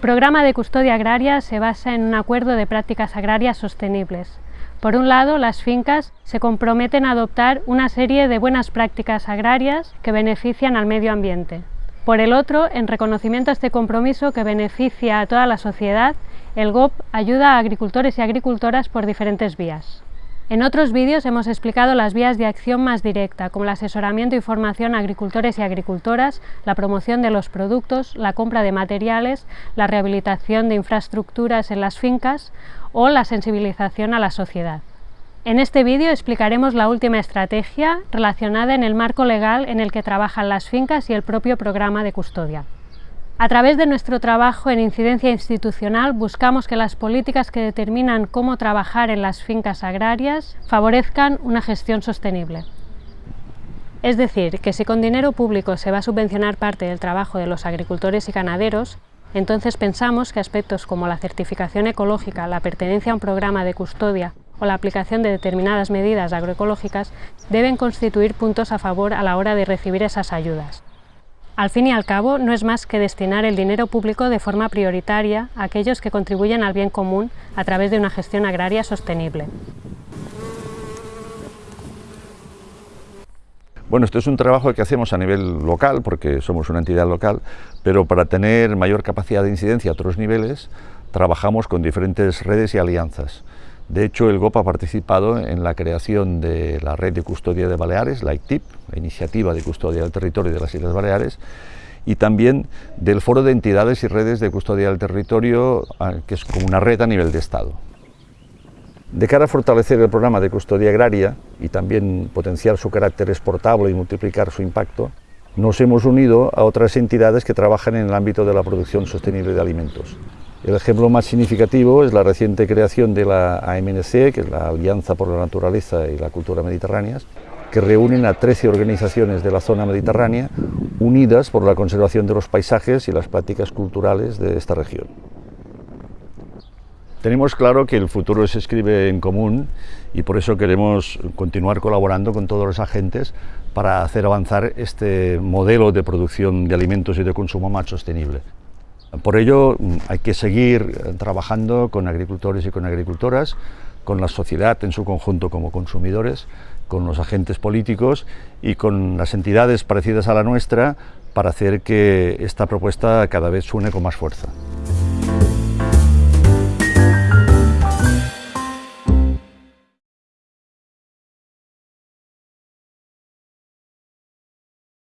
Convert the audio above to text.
programa de custodia agraria se basa en un acuerdo de prácticas agrarias sostenibles. Por un lado, las fincas se comprometen a adoptar una serie de buenas prácticas agrarias que benefician al medio ambiente. Por el otro, en reconocimiento a este compromiso que beneficia a toda la sociedad, el GOP ayuda a agricultores y agricultoras por diferentes vías. En otros vídeos hemos explicado las vías de acción más directa, como el asesoramiento y formación a agricultores y agricultoras, la promoción de los productos, la compra de materiales, la rehabilitación de infraestructuras en las fincas o la sensibilización a la sociedad. En este vídeo explicaremos la última estrategia relacionada en el marco legal en el que trabajan las fincas y el propio programa de custodia. A través de nuestro trabajo en incidencia institucional buscamos que las políticas que determinan cómo trabajar en las fincas agrarias favorezcan una gestión sostenible. Es decir, que si con dinero público se va a subvencionar parte del trabajo de los agricultores y ganaderos, entonces pensamos que aspectos como la certificación ecológica, la pertenencia a un programa de custodia o la aplicación de determinadas medidas agroecológicas deben constituir puntos a favor a la hora de recibir esas ayudas. Al fin y al cabo, no es más que destinar el dinero público de forma prioritaria a aquellos que contribuyen al bien común a través de una gestión agraria sostenible. Bueno, esto es un trabajo que hacemos a nivel local, porque somos una entidad local, pero para tener mayor capacidad de incidencia a otros niveles, trabajamos con diferentes redes y alianzas. De hecho, el GOP ha participado en la creación de la Red de Custodia de Baleares, la ICTIP, la Iniciativa de Custodia del Territorio de las Islas Baleares, y también del Foro de Entidades y Redes de Custodia del Territorio, que es como una red a nivel de Estado. De cara a fortalecer el programa de custodia agraria y también potenciar su carácter exportable y multiplicar su impacto, nos hemos unido a otras entidades que trabajan en el ámbito de la producción sostenible de alimentos. El ejemplo más significativo es la reciente creación de la AMNC, que es la Alianza por la Naturaleza y la Cultura Mediterráneas, que reúnen a 13 organizaciones de la zona mediterránea unidas por la conservación de los paisajes y las prácticas culturales de esta región. Tenemos claro que el futuro se escribe en común y por eso queremos continuar colaborando con todos los agentes para hacer avanzar este modelo de producción de alimentos y de consumo más sostenible. Por ello mm, hay que seguir eh, trabajando con agricultores y con agricultoras, con la sociedad en su conjunto como consumidores, con los agentes políticos y con las entidades parecidas a la nuestra para hacer que esta propuesta cada vez suene con más fuerza.